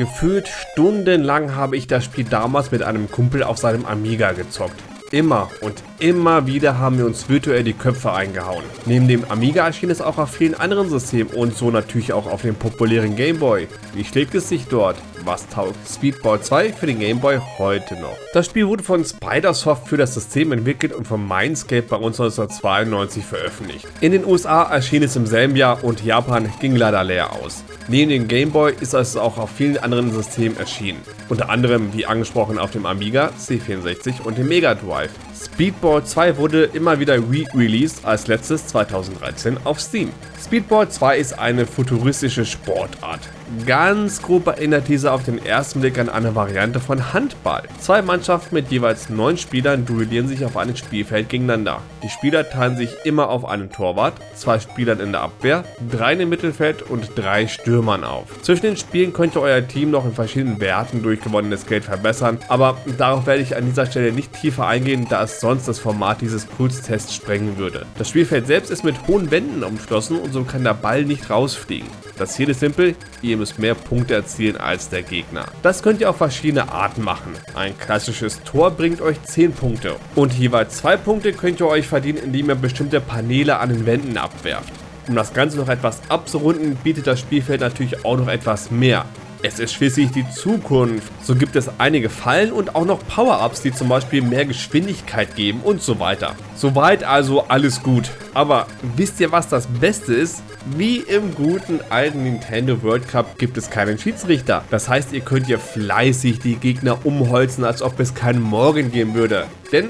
Gefühlt stundenlang habe ich das Spiel damals mit einem Kumpel auf seinem Amiga gezockt. Immer und immer wieder haben wir uns virtuell die Köpfe eingehauen. Neben dem Amiga erschien es auch auf vielen anderen Systemen und so natürlich auch auf dem populären Gameboy. Wie schlägt es sich dort? Was taugt Speedball 2 für den Gameboy heute noch? Das Spiel wurde von Spidersoft für das System entwickelt und von Mindscape bei uns 1992 veröffentlicht. In den USA erschien es im selben Jahr und Japan ging leider leer aus. Neben dem Gameboy ist es auch auf vielen anderen Systemen erschienen. Unter anderem, wie angesprochen, auf dem Amiga, C64 und dem Mega Drive. Speedball 2 wurde immer wieder re-released, als letztes 2013 auf Steam. Speedball 2 ist eine futuristische Sportart. Ganz grob erinnert diese auf den ersten Blick an eine Variante von Handball. Zwei Mannschaften mit jeweils neun Spielern duellieren sich auf einem Spielfeld gegeneinander. Die Spieler teilen sich immer auf einen Torwart, zwei Spielern in der Abwehr, drei im Mittelfeld und drei Stürmern auf. Zwischen den Spielen könnt ihr euer Team noch in verschiedenen Werten durch gewonnenes Geld verbessern, aber darauf werde ich an dieser Stelle nicht tiefer eingehen, da es sonst das Format dieses Pulstests sprengen würde. Das Spielfeld selbst ist mit hohen Wänden umschlossen und so kann der Ball nicht rausfliegen. Das Ziel ist simpel, ihr müsst mehr Punkte erzielen als der Gegner. Das könnt ihr auf verschiedene Arten machen. Ein klassisches Tor bringt euch 10 Punkte und jeweils 2 Punkte könnt ihr euch verdienen, indem ihr bestimmte Paneele an den Wänden abwerft. Um das Ganze noch etwas abzurunden, bietet das Spielfeld natürlich auch noch etwas mehr. Es ist schließlich die Zukunft. So gibt es einige Fallen und auch noch Power-Ups, die zum Beispiel mehr Geschwindigkeit geben und so weiter. Soweit also alles gut. Aber wisst ihr was das Beste ist? Wie im guten alten Nintendo World Cup gibt es keinen Schiedsrichter. Das heißt, ihr könnt hier fleißig die Gegner umholzen, als ob es keinen Morgen geben würde. Denn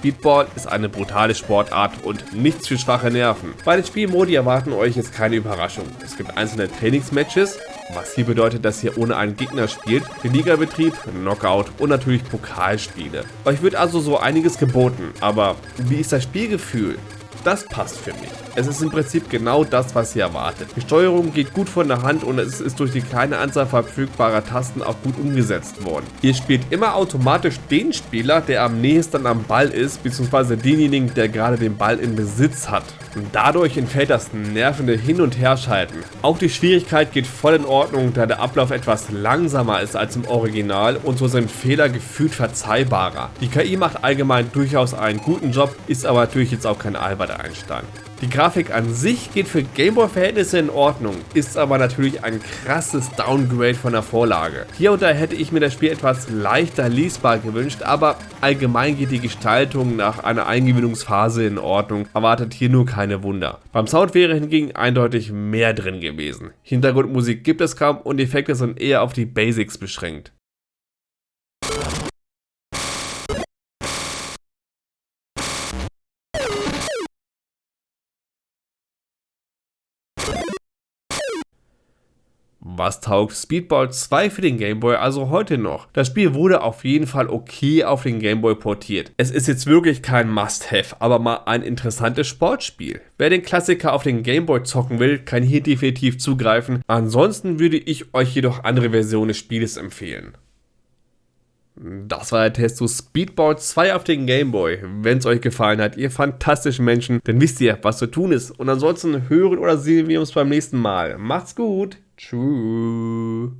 Speedball ist eine brutale Sportart und nichts für schwache Nerven. Bei den Spielmodi erwarten euch jetzt keine Überraschung. Es gibt einzelne Trainingsmatches, was hier bedeutet, dass ihr ohne einen Gegner spielt, den Ligabetrieb, Knockout und natürlich Pokalspiele. Euch wird also so einiges geboten, aber wie ist das Spielgefühl? Das passt für mich. Es ist im Prinzip genau das, was ihr erwartet. Die Steuerung geht gut von der Hand und es ist durch die kleine Anzahl verfügbarer Tasten auch gut umgesetzt worden. Ihr spielt immer automatisch den Spieler, der am nächsten am Ball ist, beziehungsweise denjenigen, der gerade den Ball in Besitz hat. Und dadurch entfällt das nervende Hin- und Herschalten. Auch die Schwierigkeit geht voll in Ordnung, da der Ablauf etwas langsamer ist als im Original und so sind Fehler gefühlt verzeihbarer. Die KI macht allgemein durchaus einen guten Job, ist aber natürlich jetzt auch kein Albert Einstein. Die Grafik an sich geht für Gameboy-Verhältnisse in Ordnung, ist aber natürlich ein krasses Downgrade von der Vorlage. Hier und da hätte ich mir das Spiel etwas leichter lesbar gewünscht, aber allgemein geht die Gestaltung nach einer Eingewöhnungsphase in Ordnung, erwartet hier nur keine Wunder. Beim Sound wäre hingegen eindeutig mehr drin gewesen. Hintergrundmusik gibt es kaum und Effekte sind eher auf die Basics beschränkt. Was taugt Speedball 2 für den Gameboy also heute noch? Das Spiel wurde auf jeden Fall okay auf den Gameboy portiert. Es ist jetzt wirklich kein Must-Have, aber mal ein interessantes Sportspiel. Wer den Klassiker auf den Gameboy zocken will, kann hier definitiv zugreifen. Ansonsten würde ich euch jedoch andere Versionen des Spieles empfehlen. Das war der Test zu Speedball 2 auf den Gameboy. Wenn es euch gefallen hat, ihr fantastischen Menschen, dann wisst ihr, was zu tun ist. Und ansonsten hören oder sehen wir uns beim nächsten Mal. Macht's gut! True.